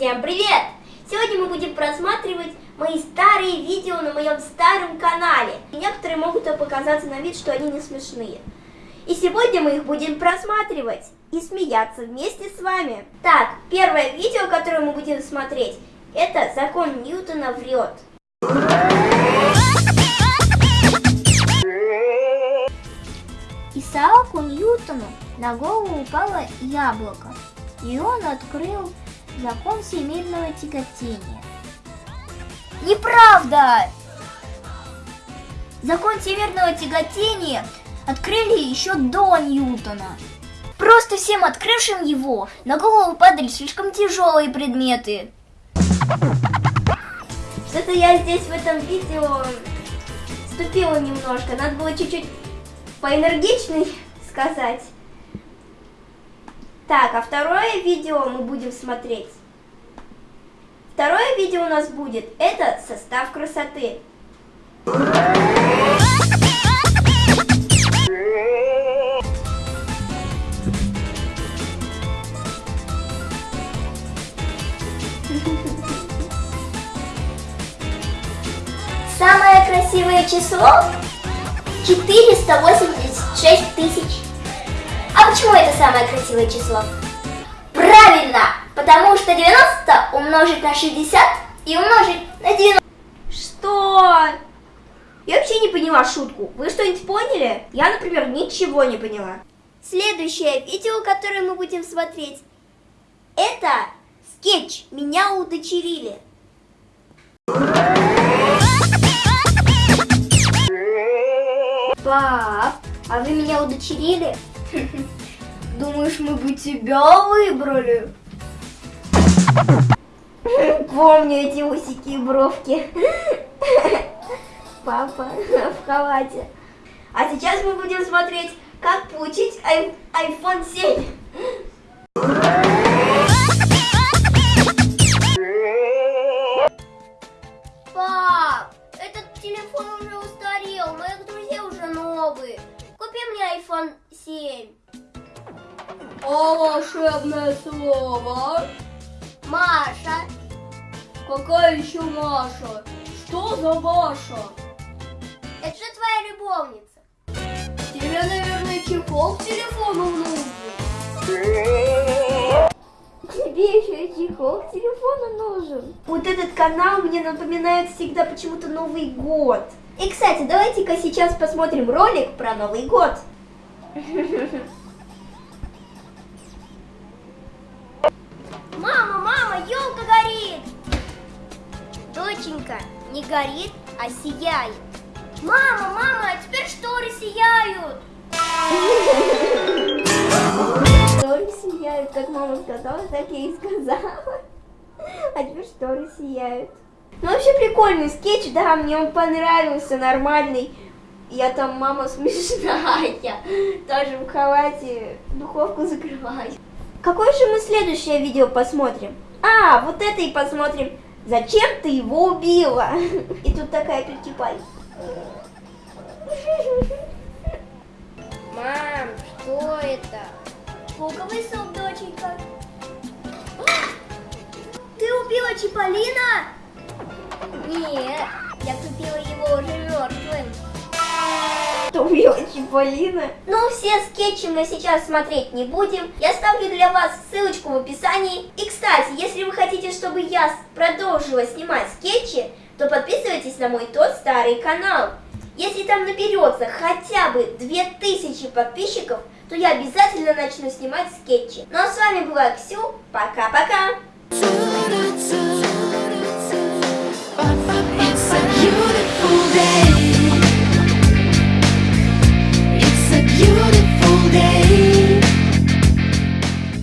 Всем привет! Сегодня мы будем просматривать мои старые видео на моем старом канале. Некоторые могут показаться на вид, что они не смешные. И сегодня мы их будем просматривать и смеяться вместе с вами. Так, первое видео, которое мы будем смотреть, это «Закон Ньютона врет». Исааку Ньютону на голову упало яблоко, и он открыл закон всемирного тяготения. Неправда! Закон всемирного тяготения открыли еще до Ньютона. Просто всем открывшим его на голову падали слишком тяжелые предметы. Что-то я здесь в этом видео ступила немножко. Надо было чуть-чуть поэнергичней сказать. Так, а второе видео мы будем смотреть. Второе видео у нас будет, это состав красоты. Самое красивое число 486 тысяч. А почему это самое красивое число? Правильно! Потому что 90 умножить на 60 и умножить на 90. Что? Я вообще не поняла шутку. Вы что-нибудь поняли? Я, например, ничего не поняла. Следующее видео, которое мы будем смотреть, это скетч «Меня удочерили». Пап, а вы меня удочерили? Думаешь, мы бы тебя выбрали? Помню эти усики и бровки. Папа в халате. А сейчас мы будем смотреть, как получить ай- iPhone 7. Пап, этот телефон уже устарел, моих друзей уже новые. Купи мне iPhone 7. А волшебное слово? Маша, Какая еще Маша? Что за Маша? это же твоя любовница. Тебе, наверное, чехол к телефону нужен. Тебе еще и чехол к телефону нужен. Вот этот канал мне напоминает всегда почему-то Новый год. И, кстати, давайте-ка сейчас посмотрим ролик про Новый год. Мама, мама, елка горит! Доченька, не горит, а сияет. Мама, мама, а теперь шторы сияют. Шторы сияют, как мама сказала, так я и сказала. А теперь шторы сияют. Ну, вообще прикольный скетч, да, мне он понравился, нормальный. Я там мама смешная, тоже в халате духовку закрываю. Какое же мы следующее видео посмотрим? А, вот это и посмотрим. Зачем ты его убила? И тут такая прикипай. Мам, что это? Луковый суп, доченька. Ты убила Чиполлино? Нет, я купила его уже мертвым. Что убила Чиполлино? Ну, все скетчи мы сейчас смотреть не будем. Я ставлю для вас ссылочку в описании. И, кстати, если вы хотите, чтобы я продолжила снимать скетчи, то подписывайтесь на мой тот старый канал. Если там наберется хотя бы 2000 подписчиков, то я обязательно начну снимать скетчи. Ну а с вами была Ксю. Пока-пока!